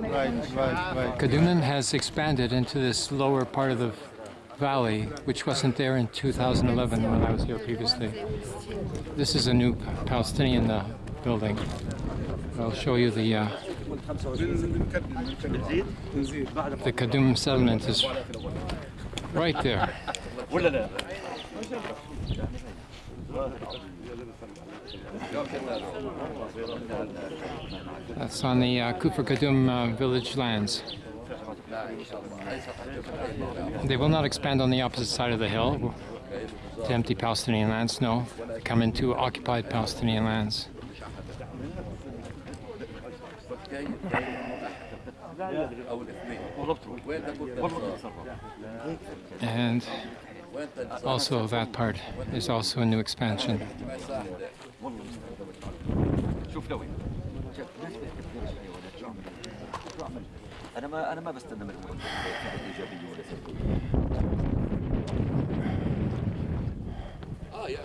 right. Kedumim has expanded into this lower part of the valley, which wasn't there in 2011 when I was here previously. This is a new Palestinian uh, building. I'll show you the uh, the Kadum settlement is right there. That's on the uh, Kufr Kadum uh, village lands. They will not expand on the opposite side of the hill to empty Palestinian lands, no. they Come into occupied Palestinian lands. And also that part is also a new expansion. انا ما انا ما بستنى من المهم ايجابيه ولا سلبيه اه يا